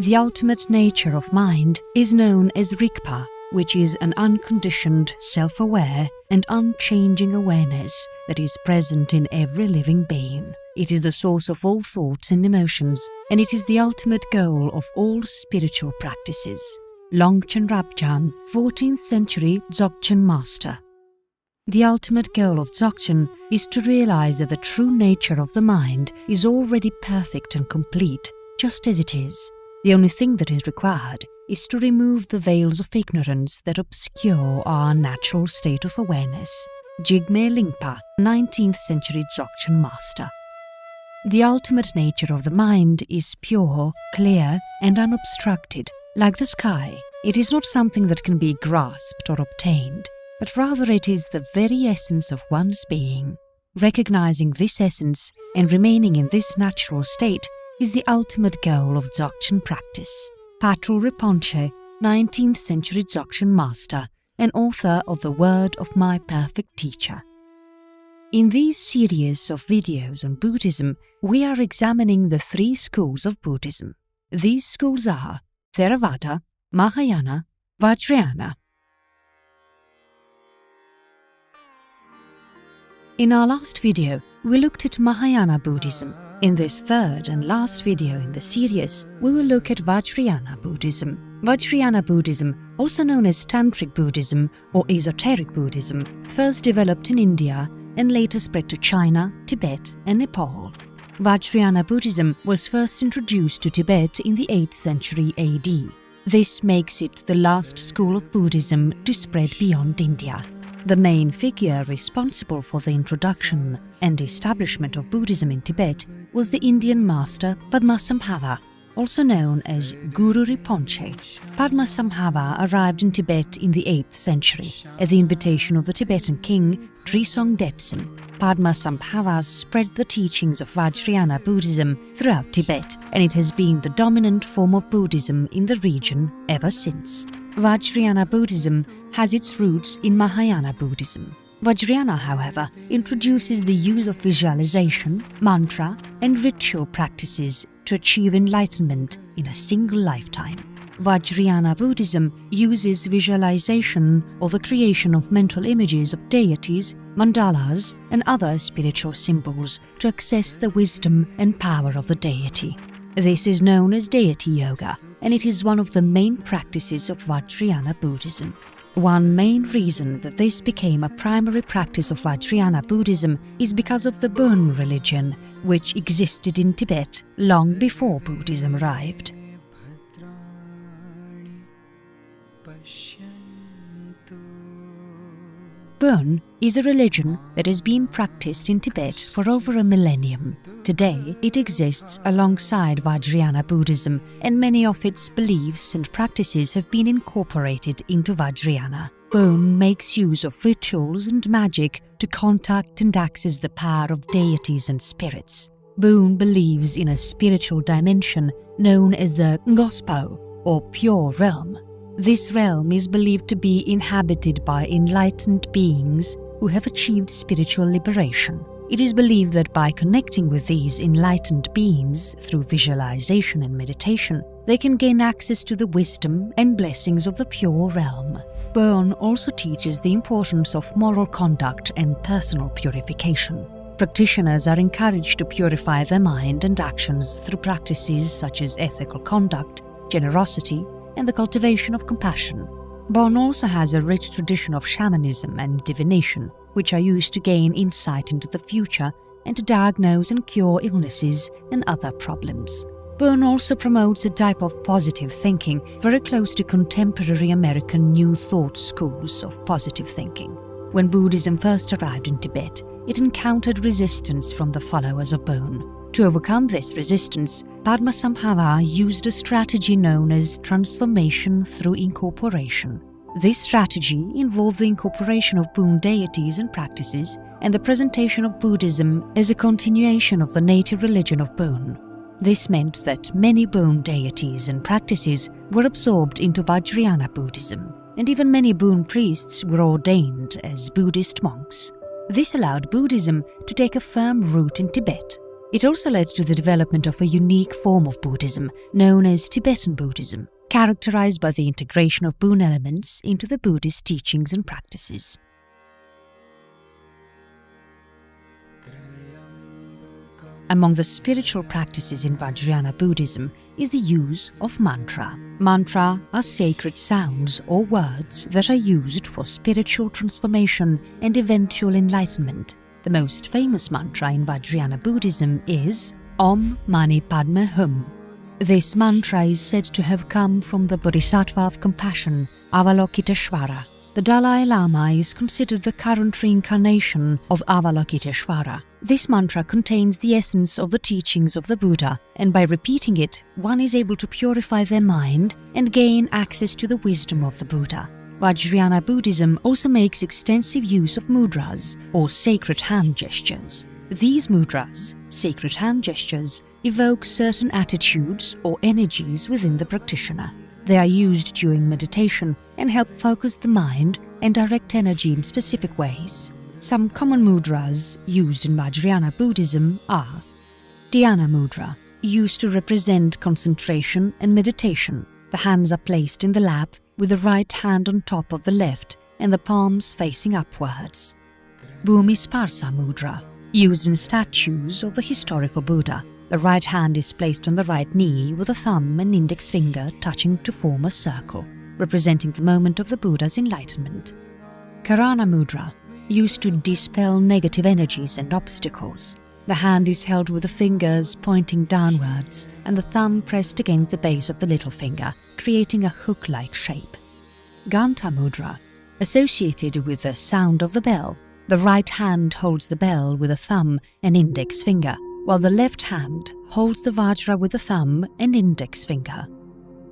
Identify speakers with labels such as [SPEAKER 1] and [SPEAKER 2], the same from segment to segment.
[SPEAKER 1] The ultimate nature of mind is known as Rigpa, which is an unconditioned, self-aware and unchanging awareness that is present in every living being. It is the source of all thoughts and emotions, and it is the ultimate goal of all spiritual practices. Longchen Rabjam, 14th century Dzogchen master. The ultimate goal of Dzogchen is to realize that the true nature of the mind is already perfect and complete, just as it is. The only thing that is required is to remove the veils of ignorance that obscure our natural state of awareness. Jigme Lingpa, 19th century Dzogchen master. The ultimate nature of the mind is pure, clear, and unobstructed, like the sky. It is not something that can be grasped or obtained, but rather it is the very essence of one's being. Recognizing this essence and remaining in this natural state is the ultimate goal of Dzogchen practice. Patrul Rinpoche, 19th century Dzogchen master and author of The Word of My Perfect Teacher. In these series of videos on Buddhism, we are examining the three schools of Buddhism. These schools are Theravada, Mahayana, Vajrayana. In our last video, we looked at Mahayana Buddhism in this third and last video in the series, we will look at Vajrayana Buddhism. Vajrayana Buddhism, also known as Tantric Buddhism or Esoteric Buddhism, first developed in India and later spread to China, Tibet and Nepal. Vajrayana Buddhism was first introduced to Tibet in the 8th century AD. This makes it the last school of Buddhism to spread beyond India. The main figure responsible for the introduction and establishment of Buddhism in Tibet was the Indian master Padmasambhava, also known as Guru Rinpoche. Padmasambhava arrived in Tibet in the 8th century at the invitation of the Tibetan king Trisong Detsen. Padmasambhava spread the teachings of Vajrayana Buddhism throughout Tibet and it has been the dominant form of Buddhism in the region ever since. Vajrayana Buddhism has its roots in Mahayana Buddhism. Vajrayana, however, introduces the use of visualization, mantra and ritual practices to achieve enlightenment in a single lifetime. Vajrayana Buddhism uses visualization or the creation of mental images of deities, mandalas and other spiritual symbols to access the wisdom and power of the deity. This is known as deity yoga and it is one of the main practices of Vajrayana Buddhism. One main reason that this became a primary practice of Vajrayana Buddhism is because of the Bon religion, which existed in Tibet long before Buddhism arrived. Bon is a religion that has been practiced in Tibet for over a millennium. Today, it exists alongside Vajrayana Buddhism, and many of its beliefs and practices have been incorporated into Vajrayana. Bon makes use of rituals and magic to contact and access the power of deities and spirits. Bon believes in a spiritual dimension known as the Ngospo, or pure realm, this realm is believed to be inhabited by enlightened beings who have achieved spiritual liberation. It is believed that by connecting with these enlightened beings through visualization and meditation, they can gain access to the wisdom and blessings of the pure realm. Bon also teaches the importance of moral conduct and personal purification. Practitioners are encouraged to purify their mind and actions through practices such as ethical conduct, generosity, and the cultivation of compassion. Bon also has a rich tradition of shamanism and divination, which are used to gain insight into the future and to diagnose and cure illnesses and other problems. Bon also promotes a type of positive thinking very close to contemporary American New Thought schools of positive thinking. When Buddhism first arrived in Tibet, it encountered resistance from the followers of Bon. To overcome this resistance, Padmasambhava used a strategy known as transformation through incorporation. This strategy involved the incorporation of Bon deities and practices and the presentation of Buddhism as a continuation of the native religion of Bon. This meant that many Bon deities and practices were absorbed into Vajrayana Buddhism, and even many Bon priests were ordained as Buddhist monks. This allowed Buddhism to take a firm root in Tibet It also led to the development of a unique form of Buddhism known as Tibetan Buddhism, characterized by the integration of Bon elements into the Buddhist teachings and practices. Among the spiritual practices in Vajrayana Buddhism is the use of mantra. Mantra are sacred sounds or words that are used for spiritual transformation and eventual enlightenment. The most famous mantra in Vajrayana Buddhism is Om Mani Padme Hum. This mantra is said to have come from the Bodhisattva of compassion, Avalokiteshvara. The Dalai Lama is considered the current reincarnation of Avalokiteshvara. This mantra contains the essence of the teachings of the Buddha, and by repeating it, one is able to purify their mind and gain access to the wisdom of the Buddha. Vajrayana Buddhism also makes extensive use of mudras, or sacred hand gestures. These mudras, sacred hand gestures, evoke certain attitudes or energies within the practitioner. They are used during meditation and help focus the mind and direct energy in specific ways. Some common mudras used in Vajrayana Buddhism are Dhyana Mudra, used to represent concentration and meditation. The hands are placed in the lap with the right hand on top of the left and the palms facing upwards. Bhumi Sparsa Mudra, used in statues of the historical Buddha. The right hand is placed on the right knee with the thumb and index finger touching to form a circle, representing the moment of the Buddha's enlightenment. Karana Mudra, used to dispel negative energies and obstacles. The hand is held with the fingers pointing downwards and the thumb pressed against the base of the little finger, creating a hook-like shape. Ganta Mudra, associated with the sound of the bell. The right hand holds the bell with a thumb and index finger, while the left hand holds the Vajra with the thumb and index finger.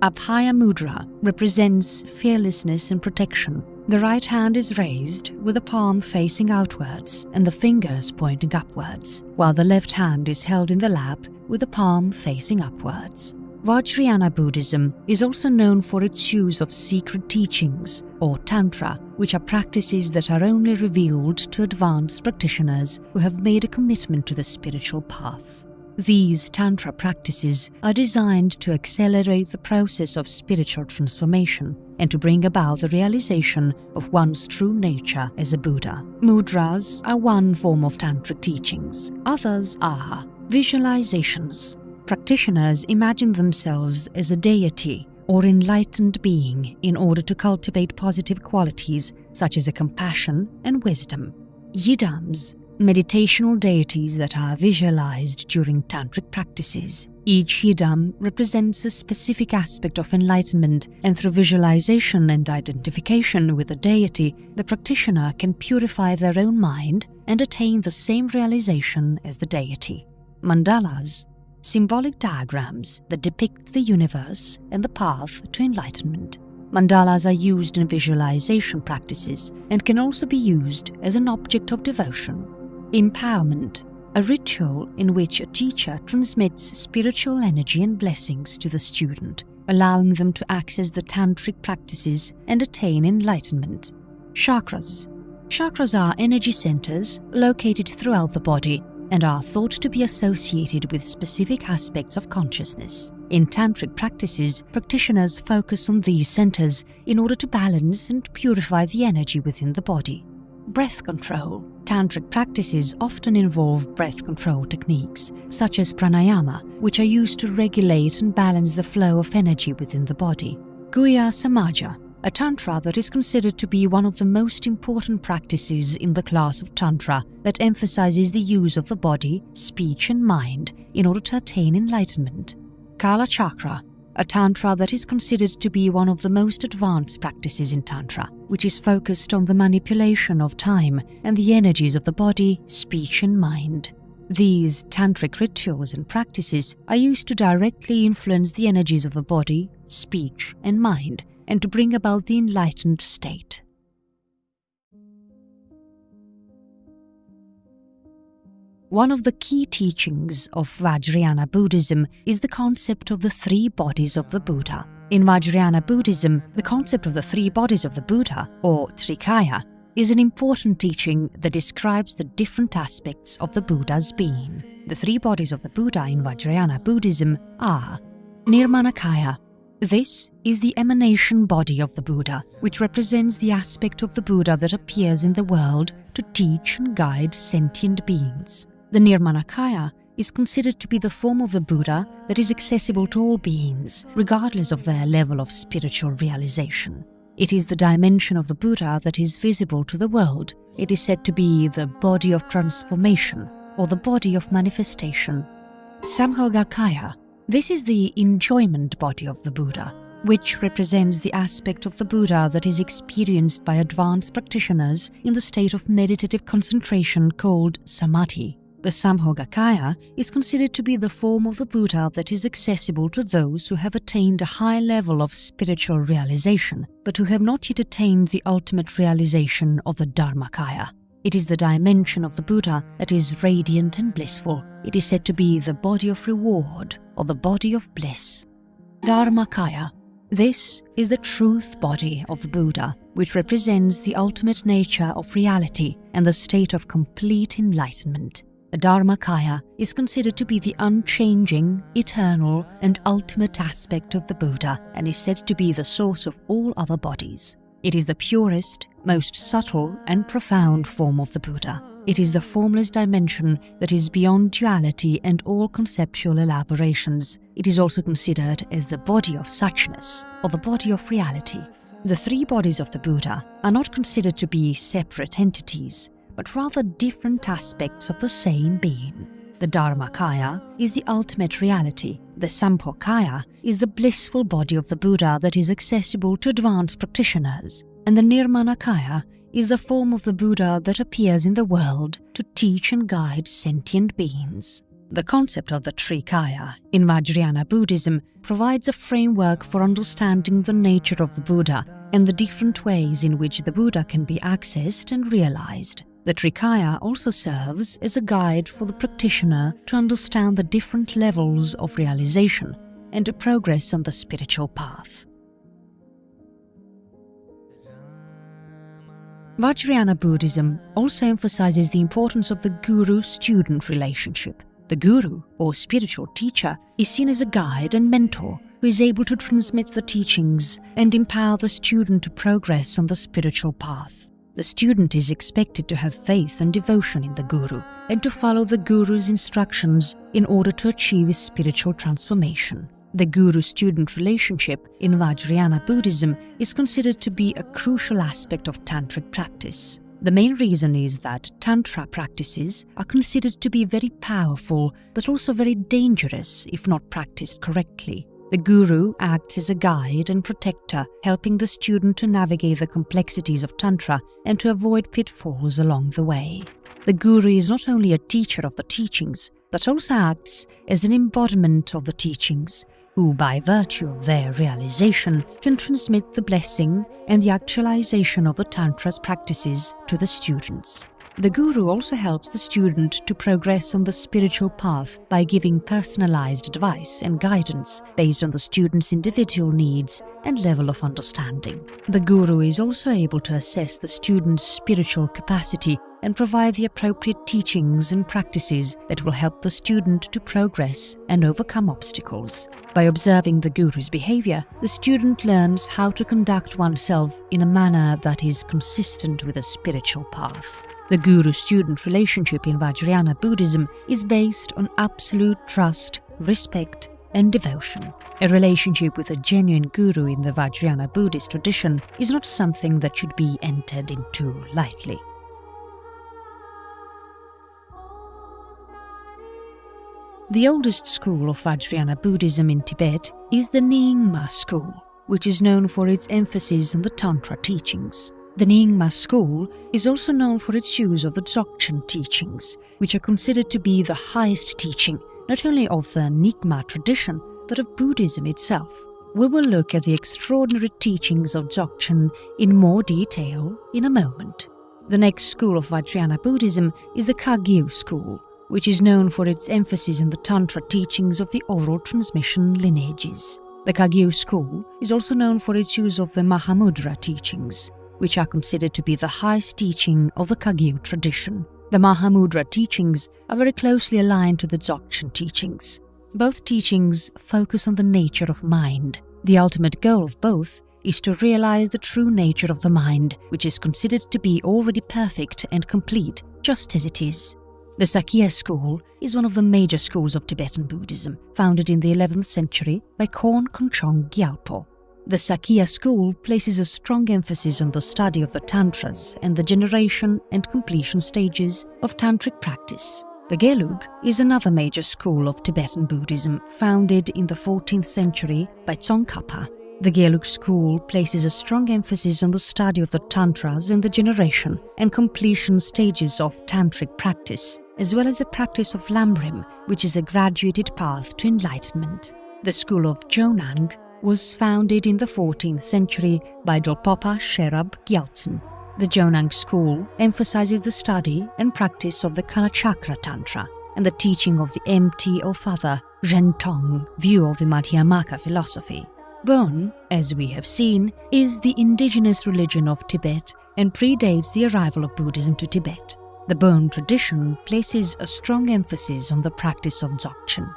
[SPEAKER 1] Abhaya Mudra represents fearlessness and protection. The right hand is raised with the palm facing outwards and the fingers pointing upwards, while the left hand is held in the lap with the palm facing upwards. Vajrayana Buddhism is also known for its use of secret teachings, or Tantra, which are practices that are only revealed to advanced practitioners who have made a commitment to the spiritual path. These Tantra practices are designed to accelerate the process of spiritual transformation and to bring about the realization of one's true nature as a Buddha. Mudras are one form of Tantric teachings. Others are visualizations, Practitioners imagine themselves as a deity or enlightened being in order to cultivate positive qualities such as a compassion and wisdom. Yidams, meditational deities that are visualized during tantric practices. Each yidam represents a specific aspect of enlightenment, and through visualization and identification with the deity, the practitioner can purify their own mind and attain the same realization as the deity. Mandalas symbolic diagrams that depict the universe and the path to enlightenment. Mandalas are used in visualization practices and can also be used as an object of devotion. Empowerment, a ritual in which a teacher transmits spiritual energy and blessings to the student, allowing them to access the tantric practices and attain enlightenment. Chakras. Chakras are energy centers located throughout the body and are thought to be associated with specific aspects of consciousness. In tantric practices, practitioners focus on these centers in order to balance and purify the energy within the body. Breath control. Tantric practices often involve breath control techniques, such as pranayama, which are used to regulate and balance the flow of energy within the body. Guhya Samaja a Tantra that is considered to be one of the most important practices in the class of Tantra that emphasizes the use of the body, speech, and mind in order to attain enlightenment. Kala Chakra, a Tantra that is considered to be one of the most advanced practices in Tantra, which is focused on the manipulation of time and the energies of the body, speech, and mind. These tantric rituals and practices are used to directly influence the energies of the body, speech, and mind and to bring about the enlightened state. One of the key teachings of Vajrayana Buddhism is the concept of the three bodies of the Buddha. In Vajrayana Buddhism, the concept of the three bodies of the Buddha, or Trikaya, is an important teaching that describes the different aspects of the Buddha's being. The three bodies of the Buddha in Vajrayana Buddhism are Nirmanakaya. This is the emanation body of the Buddha, which represents the aspect of the Buddha that appears in the world to teach and guide sentient beings. The Nirmanakaya is considered to be the form of the Buddha that is accessible to all beings, regardless of their level of spiritual realization. It is the dimension of the Buddha that is visible to the world. It is said to be the body of transformation or the body of manifestation. Sambhogakaya. This is the enjoyment body of the Buddha, which represents the aspect of the Buddha that is experienced by advanced practitioners in the state of meditative concentration called samadhi. The Sambhogakaya is considered to be the form of the Buddha that is accessible to those who have attained a high level of spiritual realization, but who have not yet attained the ultimate realization of the Dharmakaya. It is the dimension of the Buddha that is radiant and blissful. It is said to be the body of reward or the body of bliss. Dharmakaya. This is the truth body of the Buddha, which represents the ultimate nature of reality and the state of complete enlightenment. The Dharmakaya is considered to be the unchanging, eternal, and ultimate aspect of the Buddha and is said to be the source of all other bodies. It is the purest, most subtle, and profound form of the Buddha. It is the formless dimension that is beyond duality and all conceptual elaborations. It is also considered as the body of suchness, or the body of reality. The three bodies of the Buddha are not considered to be separate entities, but rather different aspects of the same being. The Dharmakaya is the ultimate reality. The Sambhogakaya is the blissful body of the Buddha that is accessible to advanced practitioners. And the Nirmanakaya is the form of the Buddha that appears in the world to teach and guide sentient beings. The concept of the Trikaya in Vajrayana Buddhism provides a framework for understanding the nature of the Buddha and the different ways in which the Buddha can be accessed and realized. The Trikaya also serves as a guide for the practitioner to understand the different levels of realization and to progress on the spiritual path. Vajrayana Buddhism also emphasizes the importance of the guru-student relationship. The guru, or spiritual teacher, is seen as a guide and mentor who is able to transmit the teachings and empower the student to progress on the spiritual path. The student is expected to have faith and devotion in the Guru and to follow the Guru's instructions in order to achieve spiritual transformation. The Guru-student relationship in Vajrayana Buddhism is considered to be a crucial aspect of Tantric practice. The main reason is that Tantra practices are considered to be very powerful but also very dangerous if not practiced correctly. The guru acts as a guide and protector, helping the student to navigate the complexities of Tantra and to avoid pitfalls along the way. The guru is not only a teacher of the teachings, but also acts as an embodiment of the teachings, who, by virtue of their realization, can transmit the blessing and the actualization of the Tantra's practices to the students. The guru also helps the student to progress on the spiritual path by giving personalized advice and guidance based on the student's individual needs and level of understanding. The guru is also able to assess the student's spiritual capacity and provide the appropriate teachings and practices that will help the student to progress and overcome obstacles. By observing the guru's behavior, the student learns how to conduct oneself in a manner that is consistent with a spiritual path. The guru-student relationship in Vajrayana Buddhism is based on absolute trust, respect, and devotion. A relationship with a genuine guru in the Vajrayana Buddhist tradition is not something that should be entered into lightly. The oldest school of Vajrayana Buddhism in Tibet is the Nyingma school, which is known for its emphasis on the Tantra teachings. The Nyingma school is also known for its use of the Dzogchen teachings, which are considered to be the highest teaching not only of the Nyingma tradition, but of Buddhism itself. We will look at the extraordinary teachings of Dzogchen in more detail in a moment. The next school of Vajrayana Buddhism is the Kagyu school, which is known for its emphasis on the Tantra teachings of the oral transmission lineages. The Kagyu school is also known for its use of the Mahamudra teachings, which are considered to be the highest teaching of the Kagyu tradition. The Mahamudra teachings are very closely aligned to the Dzogchen teachings. Both teachings focus on the nature of mind. The ultimate goal of both is to realize the true nature of the mind, which is considered to be already perfect and complete, just as it is. The Sakya school is one of the major schools of Tibetan Buddhism, founded in the 11th century by Khon Konchog Gyalpo. The Sakya school places a strong emphasis on the study of the Tantras and the generation and completion stages of Tantric practice. The Gelug is another major school of Tibetan Buddhism founded in the 14th century by Tsongkhapa the Gelug school places a strong emphasis on the study of the Tantras and the generation and completion stages of Tantric practice, as well as the practice of Lamrim, which is a graduated path to enlightenment. The school of Jonang was founded in the 14th century by Dolpopa Sherab Gyaltsen. The Jonang school emphasizes the study and practice of the Kalachakra Tantra and the teaching of the empty of other Zhentong view of the Madhyamaka philosophy. Bon, as we have seen, is the indigenous religion of Tibet and predates the arrival of Buddhism to Tibet. The Bon tradition places a strong emphasis on the practice of Dzogchen.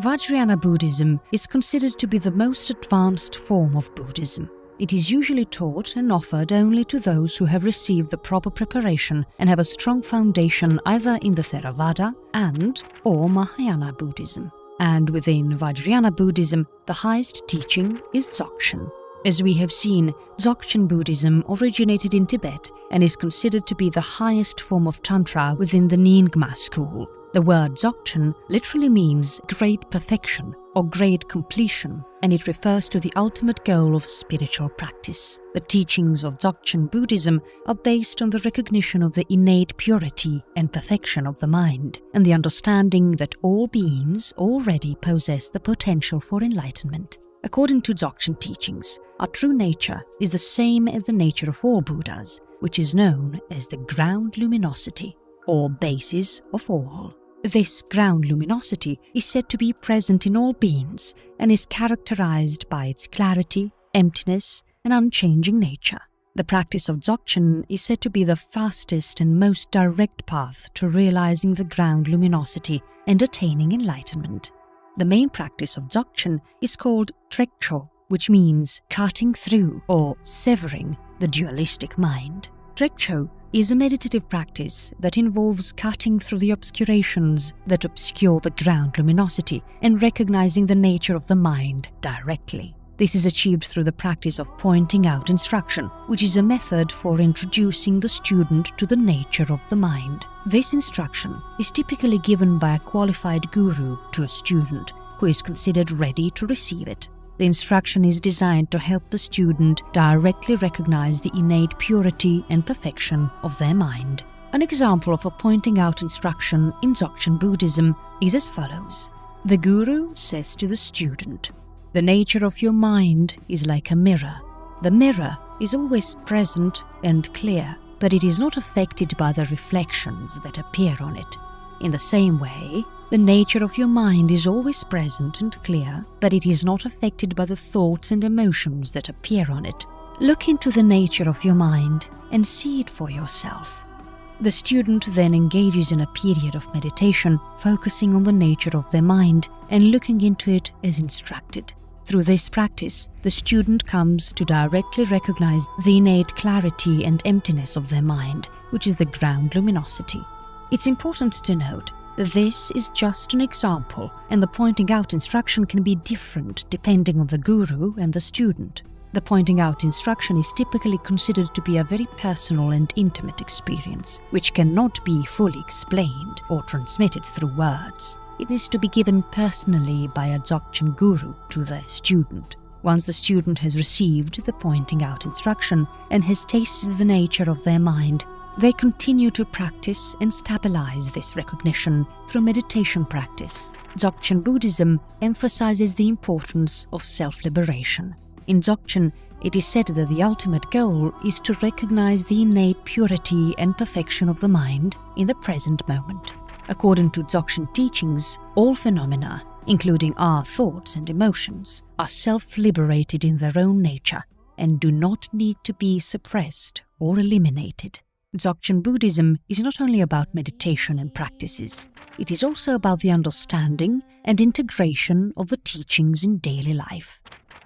[SPEAKER 1] Vajrayana Buddhism is considered to be the most advanced form of Buddhism. It is usually taught and offered only to those who have received the proper preparation and have a strong foundation either in the Theravada and or Mahayana Buddhism. And within Vajrayana Buddhism, the highest teaching is Dzogchen. As we have seen, Dzogchen Buddhism originated in Tibet and is considered to be the highest form of Tantra within the Nyingma school, the word Dzogchen literally means great perfection or great completion, and it refers to the ultimate goal of spiritual practice. The teachings of Dzogchen Buddhism are based on the recognition of the innate purity and perfection of the mind, and the understanding that all beings already possess the potential for enlightenment. According to Dzogchen teachings, our true nature is the same as the nature of all Buddhas, which is known as the ground luminosity, or basis of all. This ground luminosity is said to be present in all beings and is characterized by its clarity, emptiness, and unchanging nature. The practice of Dzogchen is said to be the fastest and most direct path to realizing the ground luminosity and attaining enlightenment. The main practice of Dzogchen is called Trekcho, which means cutting through or severing the dualistic mind. Trekcho is a meditative practice that involves cutting through the obscurations that obscure the ground luminosity and recognizing the nature of the mind directly. This is achieved through the practice of pointing out instruction, which is a method for introducing the student to the nature of the mind. This instruction is typically given by a qualified guru to a student who is considered ready to receive it. The instruction is designed to help the student directly recognize the innate purity and perfection of their mind. An example of a pointing out instruction in Dzogchen Buddhism is as follows. The guru says to the student, The nature of your mind is like a mirror. The mirror is always present and clear, but it is not affected by the reflections that appear on it. In the same way, the nature of your mind is always present and clear, but it is not affected by the thoughts and emotions that appear on it. Look into the nature of your mind and see it for yourself. The student then engages in a period of meditation, focusing on the nature of their mind and looking into it as instructed. Through this practice, the student comes to directly recognize the innate clarity and emptiness of their mind, which is the ground luminosity. It's important to note that this is just an example, and the pointing out instruction can be different depending on the guru and the student. The pointing out instruction is typically considered to be a very personal and intimate experience, which cannot be fully explained or transmitted through words. It is to be given personally by a Dzogchen guru to their student. Once the student has received the pointing out instruction and has tasted the nature of their mind, they continue to practice and stabilize this recognition through meditation practice. Dzogchen Buddhism emphasizes the importance of self-liberation. In Dzogchen, it is said that the ultimate goal is to recognize the innate purity and perfection of the mind in the present moment. According to Dzogchen teachings, all phenomena including our thoughts and emotions, are self-liberated in their own nature and do not need to be suppressed or eliminated. Dzogchen Buddhism is not only about meditation and practices, it is also about the understanding and integration of the teachings in daily life.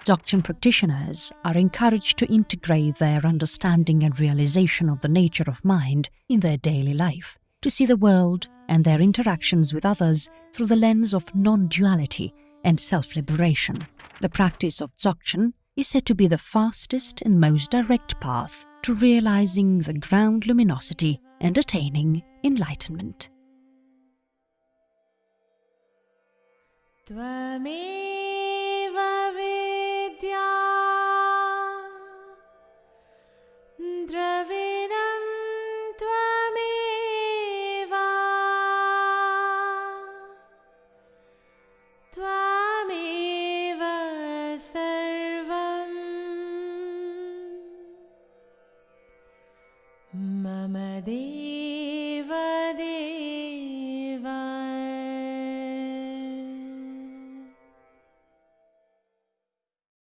[SPEAKER 1] Dzogchen practitioners are encouraged to integrate their understanding and realization of the nature of mind in their daily life, to see the world and their interactions with others through the lens of non-duality and self-liberation. The practice of Dzogchen is said to be the fastest and most direct path to realizing the ground luminosity and attaining enlightenment.